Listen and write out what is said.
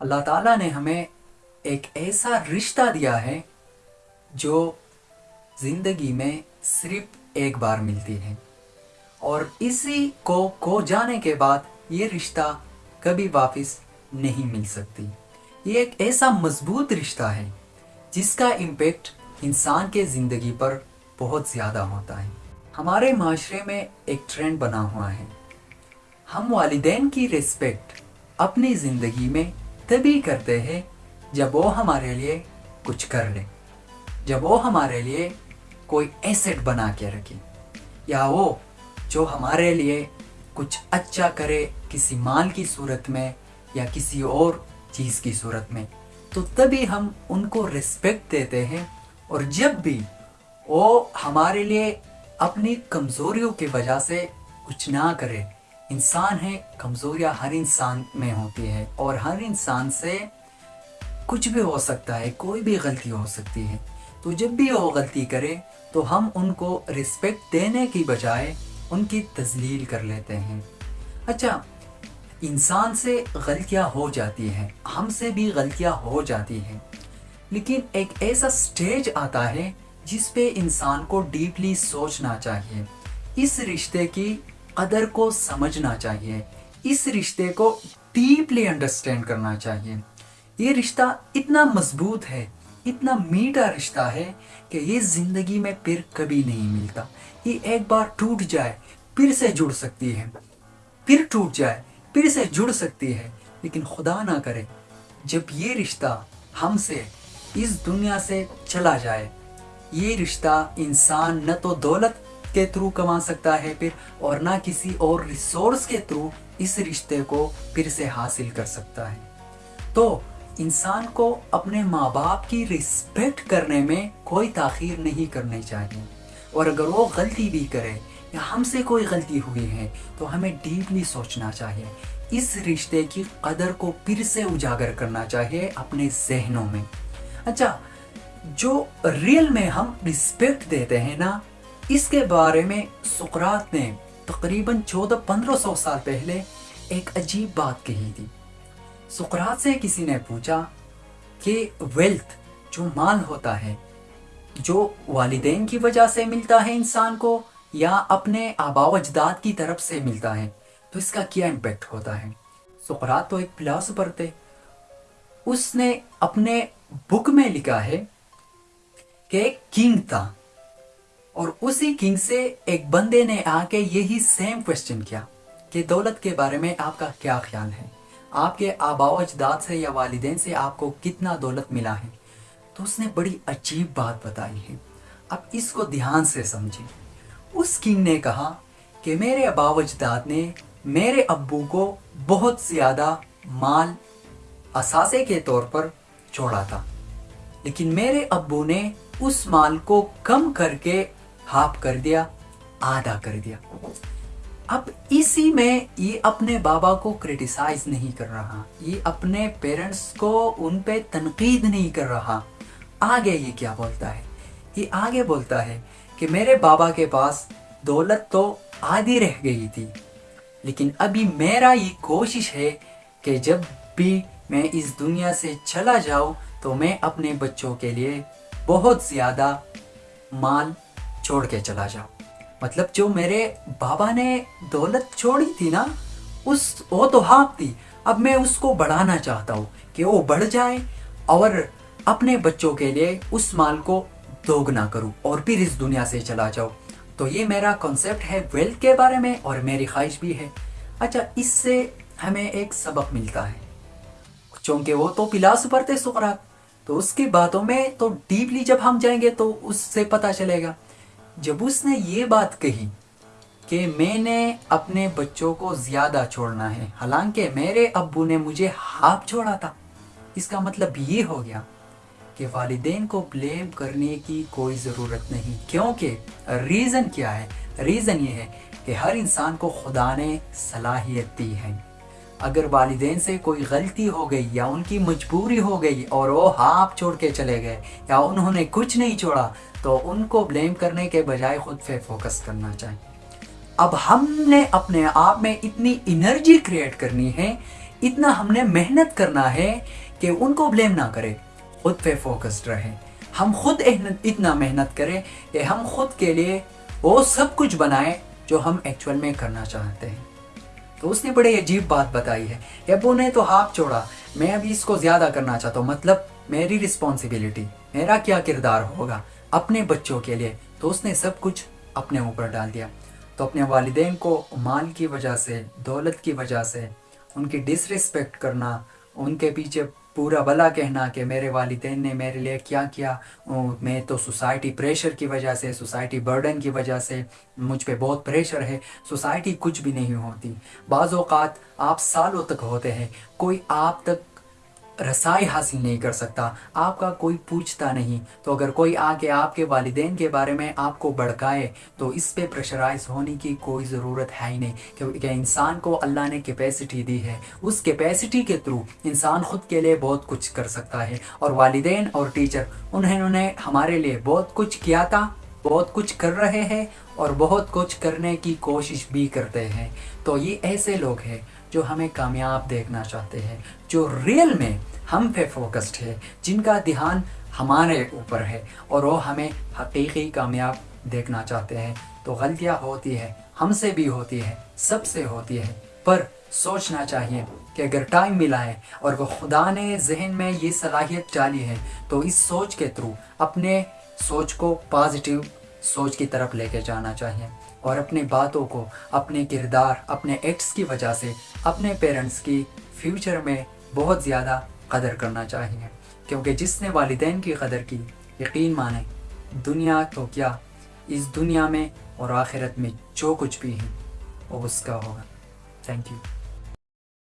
अल्लाह ताला ने हमें एक ऐसा रिश्ता दिया है जो ज़िंदगी में सिर्फ़ एक बार मिलती है। और इसी को खो जाने के बाद ये रिश्ता कभी वापस नहीं मिल सकती। ये एक ऐसा मज़बूत रिश्ता है जिसका इम्पेक्ट इंसान के ज़िंदगी पर बहुत ज़्यादा होता है। हमारे माशरे में एक ट्रेंड बना हुआ है। हम वालिदैन की रिस्पेक्ट अपनी ज़िंदगी में तभी करते हैं जब वो हमारे लिए कुछ कर ले। जब वो हमारे लिए कोई एसेट बना के रखे, या वो जो हमारे लिए कुछ अच्छा करे किसी माल की सूरत में या किसी और चीज़ की सूरत में तो तभी हम उनको रिस्पेक्ट देते हैं और जब भी वो हमारे लिए अपनी कमज़ोरियों की वजह से कुछ ना करे इंसान है, कमज़ोरियाँ हर इंसान में होती है और हर इंसान से कुछ भी हो सकता है, कोई भी गलती हो सकती है। तो जब भी वो गलती करे तो हम उनको रिस्पेक्ट देने की बजाय उनकी तजलील कर लेते हैं। अच्छा इंसान से गलतियाँ हो जाती हैं, हमसे भी गलतियाँ हो जाती हैं। लेकिन एक ऐसा स्टेज आता है जिस पे इंसान को डीपली सोचना चाहिए। इस रिश्ते की कदर को समझना चाहिए, इस रिश्ते को डीपली अंडरस्टैंड करना चाहिए। ये रिश्ता इतना मज़बूत है, इतना मीठा रिश्ता है कि ये ज़िंदगी में फिर कभी नहीं मिलता। ये एक बार टूट जाए, फिर से जुड़ सकती है। फिर टूट जाए, फिर से जुड़ सकती है। लेकिन खुदा ना करे, जब ये रिश्ता हमसे इस दुनिया से चला जाए, ये रिश्ता इंसान न तो दौलत के थ्रू कमा सकता है फिर, और ना किसी और रिसोर्स के थ्रू इस रिश्ते को फिर से हासिल कर सकता है। तो इंसान को अपने माँ बाप की रिस्पेक्ट करने में कोई ताखीर नहीं करनी चाहिए। और अगर वो गलती भी करे, या हमसे कोई गलती हुई है तो हमें डीपली सोचना चाहिए। इस रिश्ते की कदर को फिर से उजागर करना चाहिए अपने जहनों में। अच्छा जो रियल में हम रिस्पेक्ट देते हैं ना इसके बारे में सुकरात ने तकरीबन चौदह पंद्रह सौ साल पहले एक अजीब बात कही थी। सुकरात से किसी ने पूछा कि वेल्थ जो माल होता है, जो वालिदेन की वजह से मिलता है इंसान को, या अपने आबाव अजदाद की तरफ़ से मिलता है तो इसका क्या इम्पेक्ट होता है? सुकरात तो एक फिलासफर थे। उसने अपने बुक में लिखा है कि किंग था और उसी किंग से एक बंदे ने आके यही सेम क्वेश्चन किया कि दौलत के बारे में आपका क्या ख्याल है? आपके आबाव अजदाद से या वालदेन से आपको कितना दौलत मिला है? तो उसने बड़ी अजीब बात बताई है। अब इसको ध्यान से समझे उस किंग ने कहा कि मेरे अबाव अजदाद ने मेरे अब्बू को बहुत ज़्यादा माल असासे के तौर पर छोड़ा था। लेकिन मेरे अब्बू ने उस माल को कम करके हाफ़ कर दिया, आधा कर दिया। अब इसी में ये अपने बाबा को क्रिटिसाइज नहीं कर रहा। ये अपने पेरेंट्स को उन पे तनकीद नहीं कर रहा। आगे ये क्या बोलता है? ये आगे बोलता है कि मेरे बाबा के पास दौलत तो आधी रह गई थी, लेकिन अभी मेरा ये कोशिश है कि जब भी मैं इस दुनिया से चला जाऊँ तो मैं अपने बच्चों के लिए बहुत ज़्यादा माल छोड़ के चला जाओ। मतलब जो मेरे बाबा ने दौलत छोड़ी थी ना, उस, वो तो हाँ थी। अब मैं उसको बढ़ाना चाहता हूँ कि वो बढ़ जाए और अपने बच्चों के लिए उस माल को दोगुना करूँ और फिर इस दुनिया से चला जाऊँ। तो ये मेरा कॉन्सेप्ट है वेल्थ के बारे में और मेरी ख्वाहिश भी है। अच्छा इससे हमें एक सबक मिलता है। क्योंकि वो तो फिलासफर थे सुकरात तो उसकी बातों में तो डीपली जब हम जाएँगे तो उससे पता चलेगा। जब उसने ये बात कही कि मैंने अपने बच्चों को ज़्यादा छोड़ना है, हालाँकि मेरे अब्बू ने मुझे हाफ़ छोड़ा था, इसका मतलब ये हो गया कि वालदेन को ब्लेम करने की कोई ज़रूरत नहीं। क्योंकि रीज़न क्या है? रीज़न ये है कि हर इंसान को खुदा ने सलाहियत दी है। अगर वालदेन से कोई गलती हो गई या उनकी मजबूरी हो गई और वो हाफ़ छोड़ के चले गए या उन्होंने कुछ नहीं छोड़ा तो उनको ब्लेम करने के बजाय खुद पे फोकस करना चाहिए। अब हमने अपने आप में इतनी एनर्जी क्रिएट करनी है, इतना हमने मेहनत करना है कि उनको ब्लेम ना करें, खुद पे फोकस्ड रहें। हम खुद इतना मेहनत करें कि हम खुद के लिए वो सब कुछ बनाएँ जो हम एक्चुअल में करना चाहते हैं। तो उसने बड़ी अजीब बात बताई है। अब ने तो हाथ छोड़ा। मैं अभी इसको ज़्यादा करना चाहता हूँ। मतलब मेरी रिस्पॉन्सिबिलिटी मेरा क्या किरदार होगा अपने बच्चों के लिए? तो उसने सब कुछ अपने ऊपर डाल दिया। तो अपने वालदे को माल की वजह से, दौलत की वजह से, उनकी डिसरिस्पेक्ट करना, उनके पीछे पूरा भला कहना कि मेरे वालदेन ने मेरे लिए क्या किया? मैं तो सोसाइटी प्रेशर की वजह से, सोसाइटी बर्डन की वजह से मुझ पे बहुत प्रेशर है। सोसाइटी कुछ भी नहीं होती। बाज़ात आप सालों तक होते हैं। कोई आप तक रसाई हासिल नहीं कर सकता। आपका कोई पूछता नहीं। तो अगर कोई आके आपके वालदेन के बारे में आपको भड़काए तो इस पे प्रेशराइज होने की कोई ज़रूरत है ही नहीं। क्योंकि इंसान को अल्लाह ने कैपेसिटी दी है। उस कैपेसिटी के थ्रू इंसान खुद के लिए बहुत कुछ कर सकता है। और वालदेन और टीचर उन्होंने हमारे लिए बहुत कुछ किया था, बहुत कुछ कर रहे हैं और बहुत कुछ करने की कोशिश भी करते हैं। तो ये ऐसे लोग हैं जो हमें कामयाब देखना चाहते हैं, जो रियल में हम पे फोकस्ड है, जिनका ध्यान हमारे ऊपर है और वो हमें हकीकी कामयाब देखना चाहते हैं। तो गलतियाँ होती है, हमसे भी होती है, सबसे होती है, पर सोचना चाहिए कि अगर टाइम मिला है और वो खुदा ने जहन में ये सलाहियत डाली है तो इस सोच के थ्रू अपने सोच को पॉजिटिव सोच की तरफ़ लेके जाना चाहिए और अपनी बातों को, अपने किरदार, अपने एक्ट्स की वजह से अपने पेरेंट्स की फ्यूचर में बहुत ज़्यादा कदर करना चाहिए क्योंकि जिसने वालदेन की कदर की, यकीन माने, दुनिया तो क्या इस दुनिया में और आखिरत में जो कुछ भी है, वो उसका होगा। Thank you